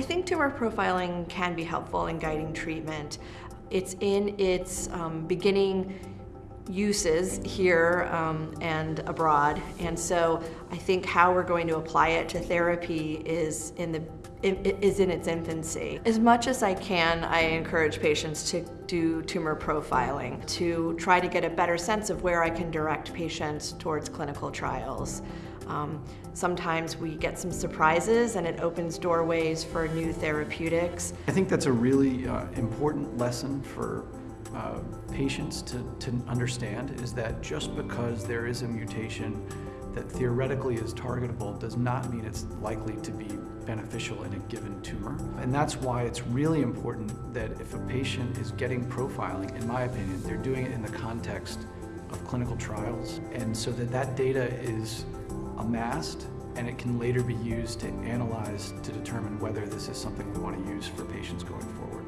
think tumor profiling can be helpful in guiding treatment. It's in its um, beginning uses here um, and abroad. And so I think how we're going to apply it to therapy is in the is in its infancy. As much as I can, I encourage patients to do tumor profiling to try to get a better sense of where I can direct patients towards clinical trials. Um, sometimes we get some surprises and it opens doorways for new therapeutics. I think that's a really uh, important lesson for uh, patients to, to understand is that just because there is a mutation that theoretically is targetable does not mean it's likely to be beneficial in a given tumor. And that's why it's really important that if a patient is getting profiling, in my opinion, they're doing it in the context of clinical trials. And so that that data is amassed and it can later be used to analyze to determine whether this is something we want to use for patients going forward.